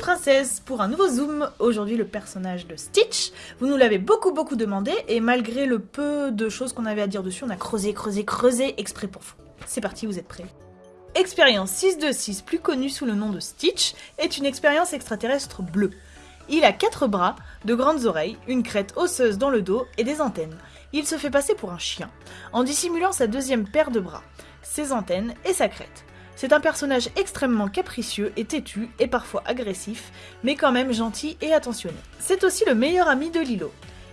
princesses pour un nouveau zoom. Aujourd'hui le personnage de Stitch. Vous nous l'avez beaucoup beaucoup demandé et malgré le peu de choses qu'on avait à dire dessus, on a creusé, creusé, creusé exprès pour vous. C'est parti, vous êtes prêts Expérience 626, plus connue sous le nom de Stitch, est une expérience extraterrestre bleue. Il a quatre bras, de grandes oreilles, une crête osseuse dans le dos et des antennes. Il se fait passer pour un chien, en dissimulant sa deuxième paire de bras, ses antennes et sa crête. C'est un personnage extrêmement capricieux et têtu et parfois agressif, mais quand même gentil et attentionné. C'est aussi le meilleur ami de Lilo.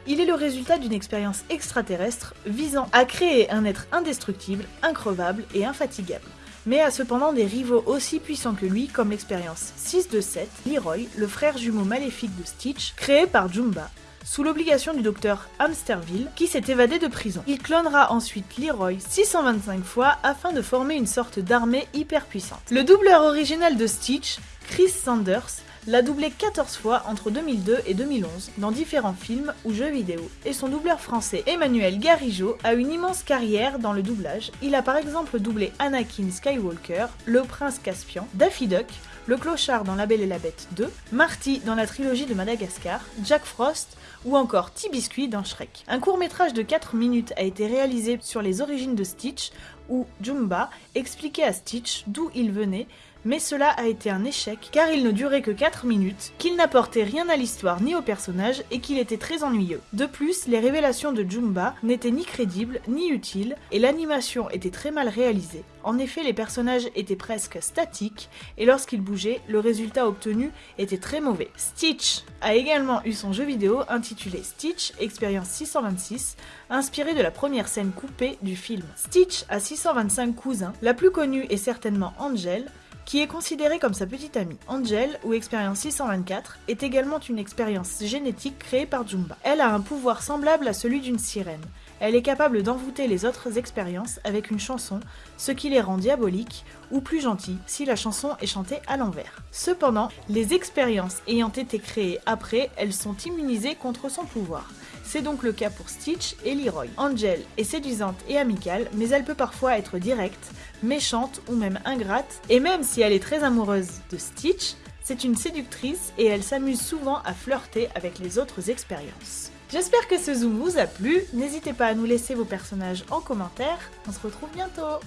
Il est le résultat d'une expérience extraterrestre visant à créer un être indestructible, increvable et infatigable mais a cependant des rivaux aussi puissants que lui, comme l'expérience 6 de 7, Leroy, le frère jumeau maléfique de Stitch, créé par Jumba, sous l'obligation du docteur Hamsterville, qui s'est évadé de prison. Il clonera ensuite Leroy 625 fois afin de former une sorte d'armée hyper puissante. Le doubleur original de Stitch, Chris Sanders, l'a doublé 14 fois entre 2002 et 2011 dans différents films ou jeux vidéo. Et son doubleur français Emmanuel Garigeau a une immense carrière dans le doublage. Il a par exemple doublé Anakin Skywalker, le prince Caspian, Daffy Duck, le clochard dans La Belle et la Bête 2, Marty dans la trilogie de Madagascar, Jack Frost ou encore T-Biscuit dans Shrek. Un court métrage de 4 minutes a été réalisé sur les origines de Stitch où Jumba expliquait à Stitch d'où il venait mais cela a été un échec car il ne durait que 4 minutes, qu'il n'apportait rien à l'histoire ni au personnage et qu'il était très ennuyeux. De plus, les révélations de Jumba n'étaient ni crédibles ni utiles et l'animation était très mal réalisée. En effet, les personnages étaient presque statiques et lorsqu'ils bougeaient, le résultat obtenu était très mauvais. Stitch a également eu son jeu vidéo intitulé Stitch Experience 626, inspiré de la première scène coupée du film. Stitch a 625 cousins, la plus connue est certainement Angel, qui est considérée comme sa petite amie. Angel, ou expérience 624, est également une expérience génétique créée par Jumba. Elle a un pouvoir semblable à celui d'une sirène. Elle est capable d'envoûter les autres expériences avec une chanson, ce qui les rend diaboliques ou plus gentils si la chanson est chantée à l'envers. Cependant, les expériences ayant été créées après, elles sont immunisées contre son pouvoir. C'est donc le cas pour Stitch et Leroy. Angel est séduisante et amicale, mais elle peut parfois être directe, méchante ou même ingrate, et même si elle est très amoureuse de Stitch, c'est une séductrice et elle s'amuse souvent à flirter avec les autres expériences. J'espère que ce zoom vous a plu, n'hésitez pas à nous laisser vos personnages en commentaire, on se retrouve bientôt.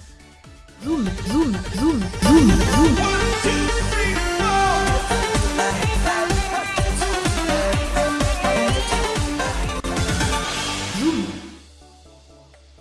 Zoom, zoom, zoom, zoom,